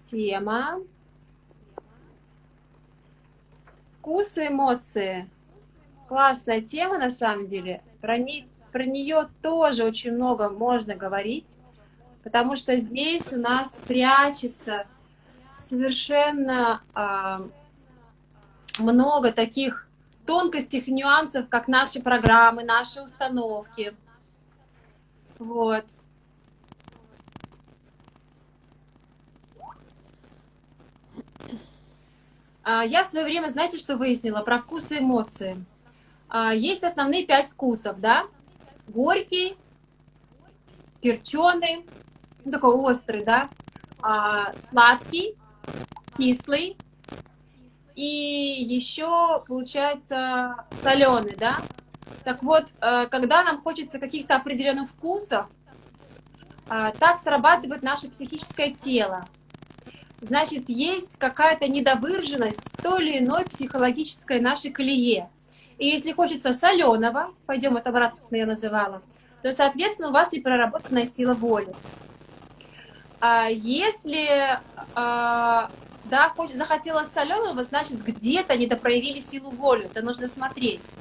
тема. Вкус и эмоции. Классная тема, на самом деле. Про, не, про нее тоже очень много можно говорить, потому что здесь у нас прячется совершенно а, много таких тонкостей, нюансов, как наши программы, наши установки. Вот. Я в свое время, знаете, что выяснила про вкус и эмоции? А, есть основные пять вкусов, да? Горький, перченый, ну, такой острый, да? А, сладкий, кислый и еще, получается, соленый, да? Так вот, э, когда нам хочется каких-то определенных вкусов, так срабатывает наше психическое тело значит, есть какая-то недовыраженность в той или иной психологической нашей колее. И если хочется соленого, пойдем от обратно, я называла, то, соответственно, у вас не проработанная сила воли. А если а, да, хоть захотелось соленого, значит, где-то недопроявили силу воли, это нужно смотреть.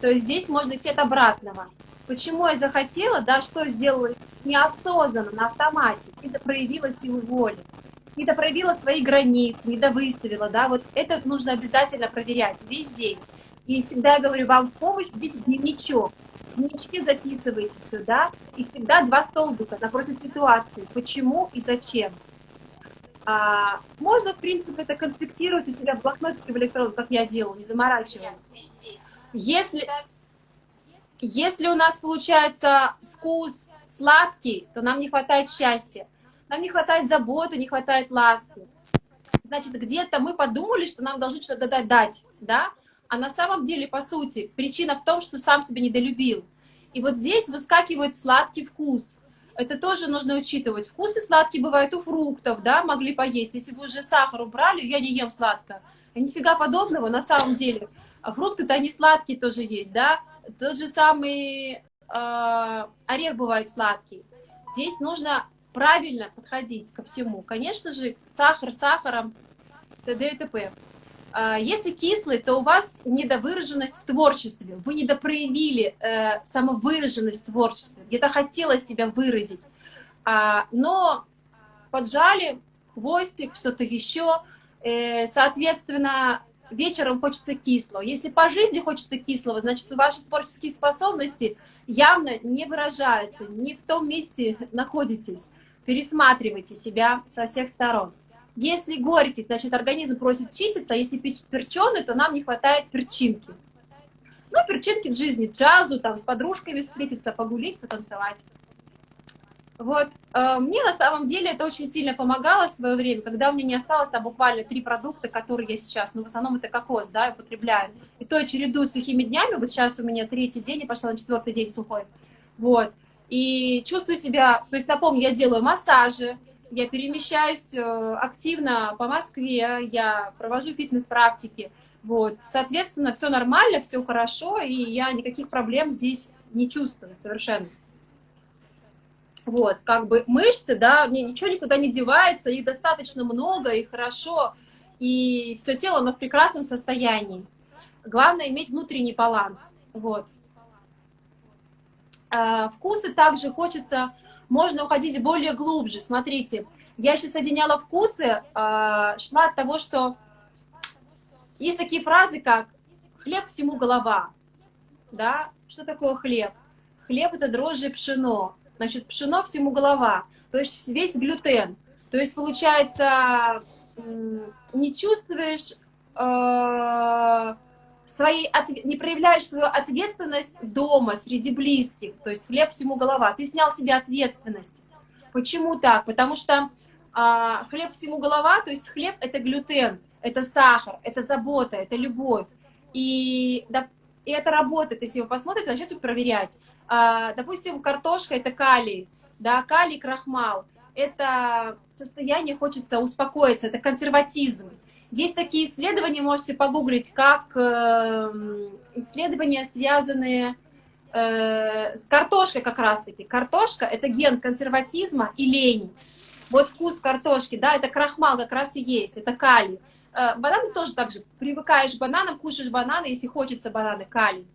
То есть здесь можно идти от обратного. Почему я захотела, да, что сделала неосознанно, на автомате, это проявила силу воли не допроявила свои границы, не довыставила, да, вот это нужно обязательно проверять весь день. И всегда я говорю вам в помощь, видите, дневничок. В дневничке записывайте все, да, и всегда два столбика напротив ситуации, почему и зачем. А, можно, в принципе, это конспектировать у себя в блокнотике в электронном, как я делаю, не заморачиваясь. Если, если у нас получается вкус сладкий, то нам не хватает счастья. Нам не хватает заботы, не хватает ласки. Значит, где-то мы подумали, что нам должны что-то дать, дать, да? А на самом деле, по сути, причина в том, что сам себя недолюбил. И вот здесь выскакивает сладкий вкус. Это тоже нужно учитывать. Вкусы сладкие бывают у фруктов, да, могли поесть. Если вы уже сахар убрали, я не ем сладко. Нифига подобного на самом деле. А фрукты-то они сладкие тоже есть, да. Тот же самый э, орех бывает сладкий. Здесь нужно правильно подходить ко всему. Конечно же, сахар сахаром, т.д. и т.п. А, если кислый, то у вас недовыраженность в творчестве. Вы недопроявили э, самовыраженность в творчестве. Где-то хотелось себя выразить. А, но поджали хвостик, что-то еще. Э, соответственно, вечером хочется кислого. Если по жизни хочется кислого, значит, ваши творческие способности явно не выражаются, не в том месте находитесь. Пересматривайте себя со всех сторон. Если горький, значит, организм просит чиститься, а если перченый, то нам не хватает перчинки. Ну, перчинки в жизни, джазу, там, с подружками встретиться, погулить, потанцевать. Вот, э, мне на самом деле это очень сильно помогало в свое время, когда у меня не осталось там буквально три продукта, которые я сейчас, ну, в основном это кокос, да, употребляю. И то я чередую с сухими днями, вот сейчас у меня третий день, я пошла на четвертый день сухой. Вот, и чувствую себя, то есть напомню, я делаю массажи, я перемещаюсь э, активно по Москве, я провожу фитнес-практики, вот, соответственно, все нормально, все хорошо, и я никаких проблем здесь не чувствую совершенно. Вот, как бы мышцы, да, мне ничего никуда не девается, их достаточно много и хорошо, и все тело, оно в прекрасном состоянии. Главное иметь внутренний баланс, вот. А, вкусы также хочется, можно уходить более глубже. Смотрите, я сейчас соединяла вкусы, а, шла от того, что есть такие фразы, как «хлеб всему голова». Да? Что такое хлеб? Хлеб – это дрожжи пшено. Значит, пшено всему голова, то есть весь глютен. То есть, получается, не чувствуешь своей, не проявляешь свою ответственность дома, среди близких, то есть хлеб всему голова, ты снял себе ответственность. Почему так? Потому что а, хлеб всему голова, то есть хлеб это глютен, это сахар, это забота, это любовь. И, да, и это работает, если вы посмотрите, начнете проверять. А, допустим, картошка это калий, да, калий, крахмал. Это состояние хочется успокоиться, это консерватизм. Есть такие исследования, можете погуглить, как э, исследования, связанные э, с картошкой как раз-таки. Картошка – это ген консерватизма и лени. Вот вкус картошки, да, это крахмал как раз и есть, это калий. Э, бананы тоже так же, привыкаешь к бананам, кушаешь бананы, если хочется бананы, калий.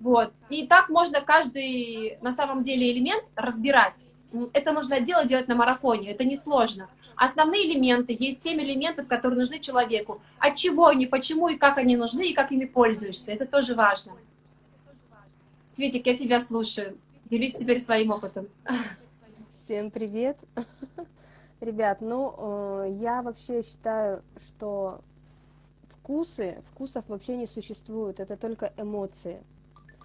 Вот. И так можно каждый, на самом деле, элемент разбирать. Это нужно делать, делать на марафоне, это несложно. Основные элементы, есть 7 элементов, которые нужны человеку. От чего они, почему и как они нужны, и как ими пользуешься. Это тоже важно. Светик, я тебя слушаю. Делись теперь своим опытом. Всем привет. Ребят, ну, э, я вообще считаю, что вкусы, вкусов вообще не существует, это только эмоции.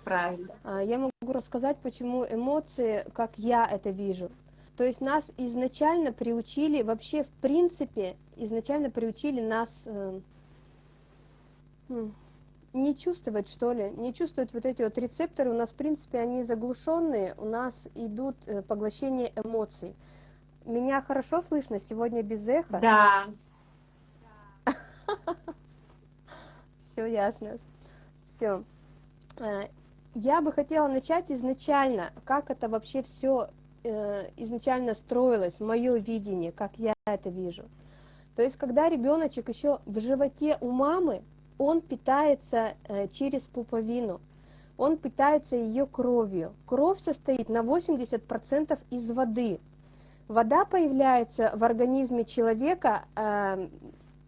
Правильно. А, я могу рассказать, почему эмоции, как я это вижу. То есть нас изначально приучили, вообще в принципе, изначально приучили нас э, не чувствовать, что ли, не чувствовать вот эти вот рецепторы. У нас, в принципе, они заглушенные, у нас идут э, поглощение эмоций. Меня хорошо слышно сегодня без эха? Да. Все ясно. Все. Э, я бы хотела начать изначально, как это вообще все изначально строилось, мое видение, как я это вижу. То есть, когда ребеночек еще в животе у мамы, он питается э, через пуповину, он питается ее кровью. Кровь состоит на 80% из воды. Вода появляется в организме человека э,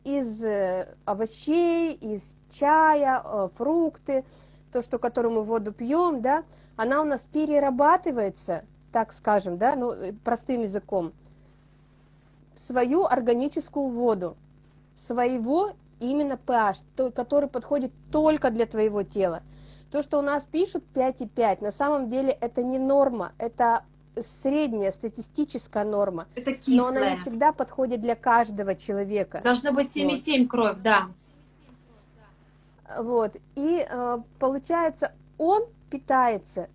из э, овощей, из чая, э, фрукты, то, что, которую мы воду пьем, да, она у нас перерабатывается, так скажем, да, ну, э, простым языком, свою органическую воду, своего именно pH, то, который подходит только для твоего тела. То, что у нас пишут 5,5, на самом деле это не норма, это средняя статистическая норма. Это кислая. Но она не всегда подходит для каждого человека. Должно быть 7,7 вот. кровь, да. Вот. И э, получается, он питается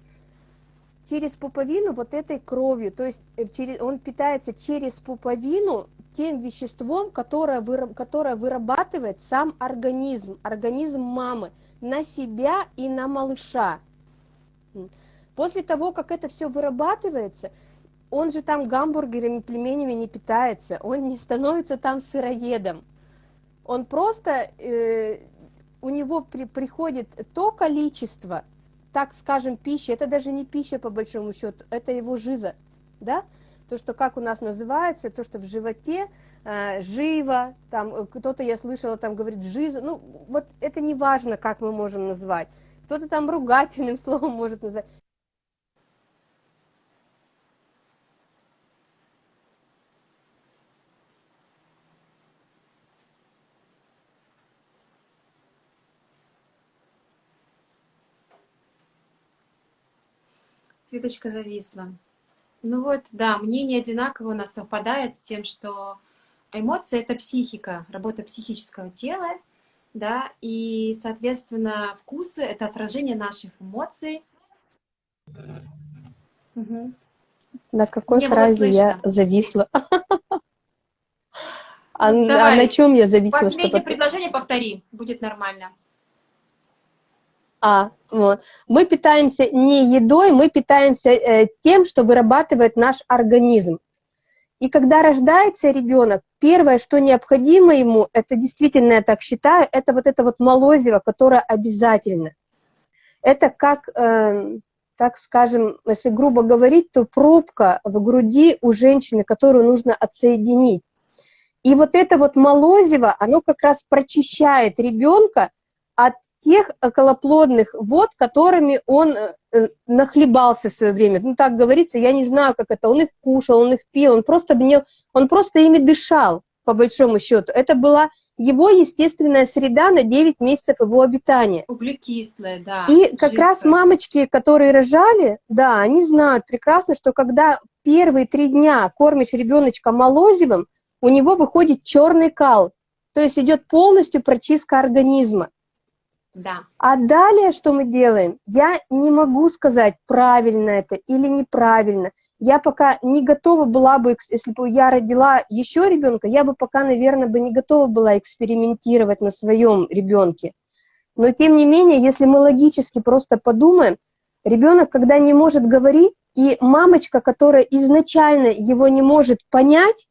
через пуповину вот этой кровью, то есть э, через, он питается через пуповину тем веществом, которое, выраб, которое вырабатывает сам организм, организм мамы, на себя и на малыша. После того, как это все вырабатывается, он же там гамбургерами, пельменями не питается, он не становится там сыроедом. Он просто э, у него при, приходит то количество, так скажем, пищи, это даже не пища по большому счету, это его жиза, да, то, что как у нас называется, то, что в животе э, живо, там э, кто-то, я слышала, там говорит жиза, ну, вот это не важно, как мы можем назвать, кто-то там ругательным словом может назвать, Цветочка зависла. Ну вот, да, мнение одинаково у нас совпадает с тем, что эмоции — это психика, работа психического тела, да, и, соответственно, вкусы — это отражение наших эмоций. Угу. На какой Мне фразе я зависла? А, ну, а на чем я зависла? Последнее предложение повтори, будет нормально. А, вот. Мы питаемся не едой, мы питаемся э, тем, что вырабатывает наш организм. И когда рождается ребенок, первое, что необходимо ему, это действительно, я так считаю, это вот это вот молозиво, которое обязательно. Это как, э, так скажем, если грубо говорить, то пробка в груди у женщины, которую нужно отсоединить. И вот это вот молозиво, оно как раз прочищает ребенка от тех околоплодных вод, которыми он э, э, нахлебался в свое время. Ну, так говорится, я не знаю, как это, он их кушал, он их пил, он просто, мне, он просто ими дышал, по большому счету. Это была его естественная среда на 9 месяцев его обитания. Углекислая, да. И как жидкая. раз мамочки, которые рожали, да, они знают прекрасно, что когда первые три дня кормишь ребеночка молозивым, у него выходит черный кал, то есть идет полностью прочистка организма. Да. А далее что мы делаем? Я не могу сказать, правильно это или неправильно. Я пока не готова была бы, если бы я родила еще ребенка, я бы пока, наверное, бы не готова была экспериментировать на своем ребенке. Но тем не менее, если мы логически просто подумаем, ребенок, когда не может говорить, и мамочка, которая изначально его не может понять,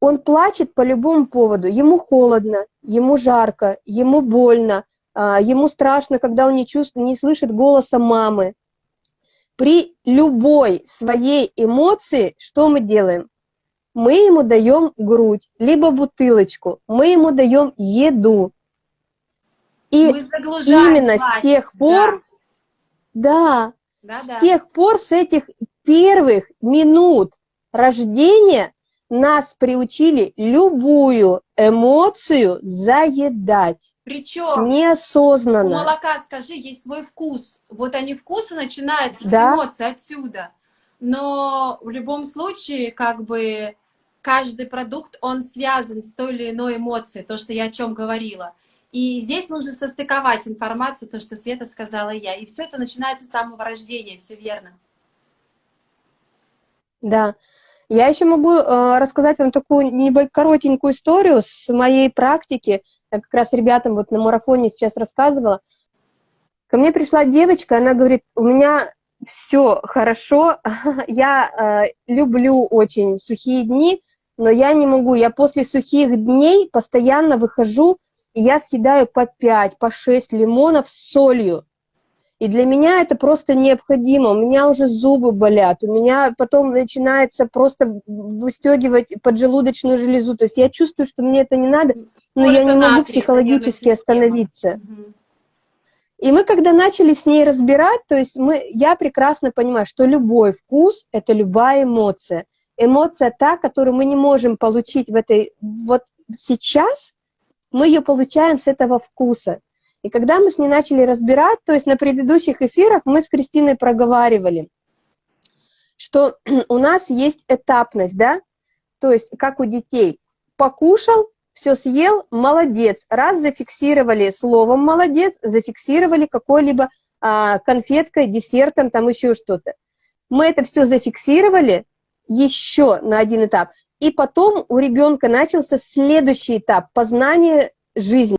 он плачет по любому поводу. Ему холодно, ему жарко, ему больно, а, ему страшно, когда он не, чувствует, не слышит голоса мамы. При любой своей эмоции что мы делаем? Мы ему даем грудь, либо бутылочку, мы ему даем еду. И именно плач. с тех пор, да, да, да, с да. тех пор, с этих первых минут рождения нас приучили любую эмоцию заедать. Причем неосознанно. У молока, скажи, есть свой вкус. Вот они вкусы начинаются да? с эмоций отсюда. Но в любом случае, как бы каждый продукт, он связан с той или иной эмоцией, то, что я о чем говорила. И здесь нужно состыковать информацию, то, что Света сказала я. И все это начинается с самого рождения, все верно. Да. Я еще могу э, рассказать вам такую коротенькую историю с моей практики. Я как раз ребятам вот на марафоне сейчас рассказывала. Ко мне пришла девочка, она говорит, у меня все хорошо, я э, люблю очень сухие дни, но я не могу, я после сухих дней постоянно выхожу, и я съедаю по 5, по 6 лимонов с солью. И для меня это просто необходимо. У меня уже зубы болят, у меня потом начинается просто выстегивать поджелудочную железу. То есть я чувствую, что мне это не надо, но Сколько я не могу психологически остановиться. И мы, когда начали с ней разбирать, то есть мы, я прекрасно понимаю, что любой вкус — это любая эмоция. Эмоция та, которую мы не можем получить в этой... Вот сейчас мы ее получаем с этого вкуса. И когда мы с ней начали разбирать, то есть на предыдущих эфирах мы с Кристиной проговаривали, что у нас есть этапность, да, то есть как у детей. Покушал, все съел, молодец. Раз зафиксировали словом молодец, зафиксировали какой-либо а, конфеткой, десертом, там еще что-то. Мы это все зафиксировали еще на один этап. И потом у ребенка начался следующий этап познания жизни.